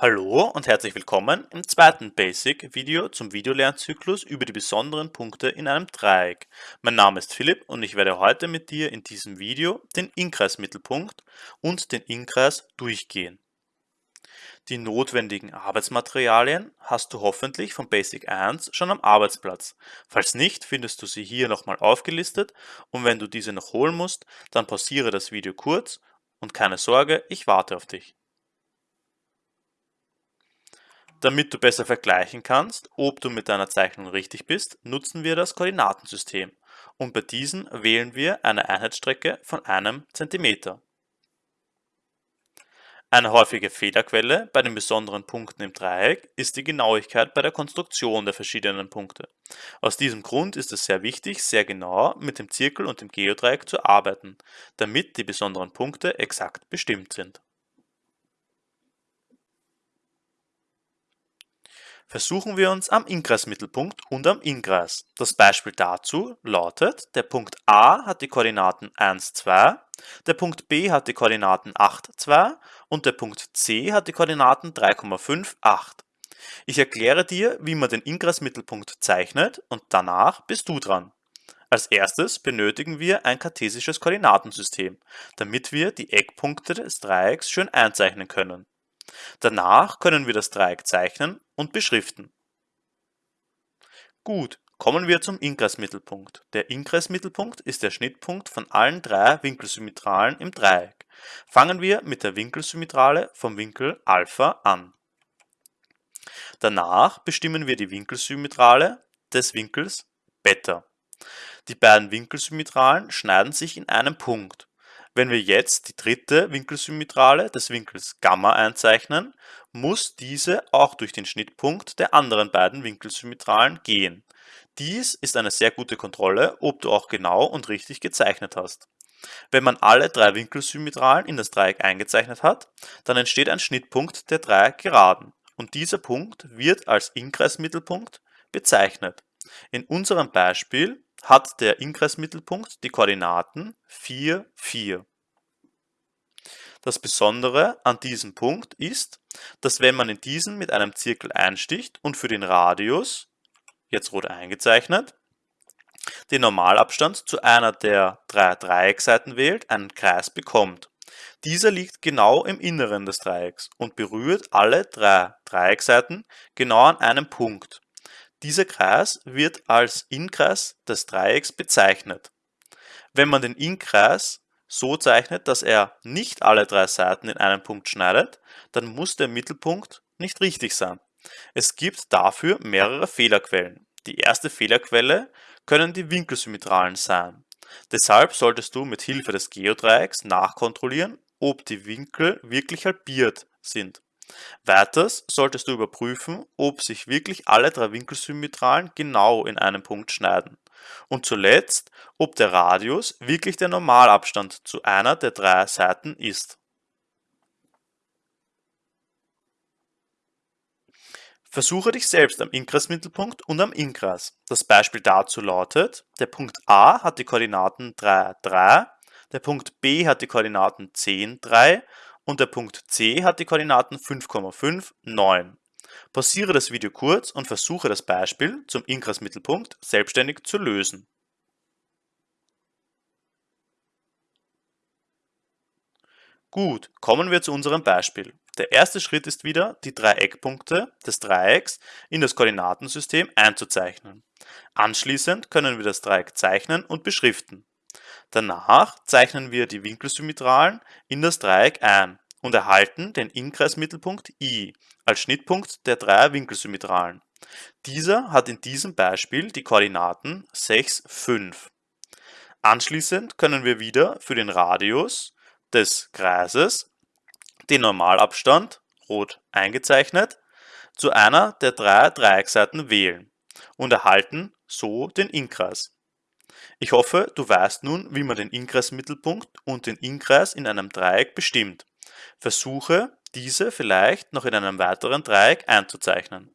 Hallo und herzlich willkommen im zweiten Basic-Video zum Videolernzyklus über die besonderen Punkte in einem Dreieck. Mein Name ist Philipp und ich werde heute mit dir in diesem Video den Inkreismittelpunkt und den Inkreis durchgehen. Die notwendigen Arbeitsmaterialien hast du hoffentlich von Basic 1 schon am Arbeitsplatz. Falls nicht, findest du sie hier nochmal aufgelistet und wenn du diese noch holen musst, dann pausiere das Video kurz und keine Sorge, ich warte auf dich. Damit du besser vergleichen kannst, ob du mit deiner Zeichnung richtig bist, nutzen wir das Koordinatensystem und bei diesem wählen wir eine Einheitsstrecke von einem Zentimeter. Eine häufige Fehlerquelle bei den besonderen Punkten im Dreieck ist die Genauigkeit bei der Konstruktion der verschiedenen Punkte. Aus diesem Grund ist es sehr wichtig, sehr genau mit dem Zirkel und dem Geodreieck zu arbeiten, damit die besonderen Punkte exakt bestimmt sind. Versuchen wir uns am Inkreismittelpunkt und am Inkreis. Das Beispiel dazu lautet, der Punkt A hat die Koordinaten 1, 2, der Punkt B hat die Koordinaten 8, 2 und der Punkt C hat die Koordinaten 3,5, 8. Ich erkläre dir, wie man den Inkreismittelpunkt zeichnet und danach bist du dran. Als erstes benötigen wir ein kartesisches Koordinatensystem, damit wir die Eckpunkte des Dreiecks schön einzeichnen können. Danach können wir das Dreieck zeichnen und beschriften. Gut, kommen wir zum Inkreismittelpunkt. Der Inkreismittelpunkt ist der Schnittpunkt von allen drei Winkelsymmetralen im Dreieck. Fangen wir mit der Winkelsymmetrale vom Winkel Alpha an. Danach bestimmen wir die Winkelsymmetrale des Winkels Beta. Die beiden Winkelsymmetralen schneiden sich in einem Punkt. Wenn wir jetzt die dritte Winkelsymmetrale des Winkels Gamma einzeichnen, muss diese auch durch den Schnittpunkt der anderen beiden Winkelsymmetralen gehen. Dies ist eine sehr gute Kontrolle, ob du auch genau und richtig gezeichnet hast. Wenn man alle drei Winkelsymmetralen in das Dreieck eingezeichnet hat, dann entsteht ein Schnittpunkt der drei Geraden und dieser Punkt wird als Inkreismittelpunkt bezeichnet. In unserem Beispiel hat der Inkreismittelpunkt die Koordinaten 4, 4. Das Besondere an diesem Punkt ist, dass wenn man in diesen mit einem Zirkel einsticht und für den Radius, jetzt rot eingezeichnet, den Normalabstand zu einer der drei Dreieckseiten wählt, einen Kreis bekommt. Dieser liegt genau im Inneren des Dreiecks und berührt alle drei Dreieckseiten genau an einem Punkt. Dieser Kreis wird als Innenkreis des Dreiecks bezeichnet. Wenn man den Innenkreis so zeichnet, dass er nicht alle drei Seiten in einem Punkt schneidet, dann muss der Mittelpunkt nicht richtig sein. Es gibt dafür mehrere Fehlerquellen. Die erste Fehlerquelle können die Winkelsymmetralen sein. Deshalb solltest du mit Hilfe des Geodreiecks nachkontrollieren, ob die Winkel wirklich halbiert sind. Weiters solltest du überprüfen, ob sich wirklich alle drei Winkelsymmetralen genau in einem Punkt schneiden. Und zuletzt, ob der Radius wirklich der Normalabstand zu einer der drei Seiten ist. Versuche dich selbst am Inkreismittelpunkt und am Inkreis. Das Beispiel dazu lautet, der Punkt A hat die Koordinaten 3, 3, der Punkt B hat die Koordinaten 10, 3 und der Punkt C hat die Koordinaten 5,5, 9. Pausiere das Video kurz und versuche das Beispiel zum Inkreismittelpunkt selbstständig zu lösen. Gut, kommen wir zu unserem Beispiel. Der erste Schritt ist wieder, die drei Eckpunkte des Dreiecks in das Koordinatensystem einzuzeichnen. Anschließend können wir das Dreieck zeichnen und beschriften. Danach zeichnen wir die Winkelsymmetralen in das Dreieck ein und erhalten den Inkreismittelpunkt I als Schnittpunkt der drei Winkelsymmetralen. Dieser hat in diesem Beispiel die Koordinaten 6, 5. Anschließend können wir wieder für den Radius des Kreises den Normalabstand, rot eingezeichnet, zu einer der drei Dreieckseiten wählen und erhalten so den Inkreis. Ich hoffe, du weißt nun, wie man den Inkreismittelpunkt und den Inkreis in einem Dreieck bestimmt. Versuche, diese vielleicht noch in einem weiteren Dreieck einzuzeichnen.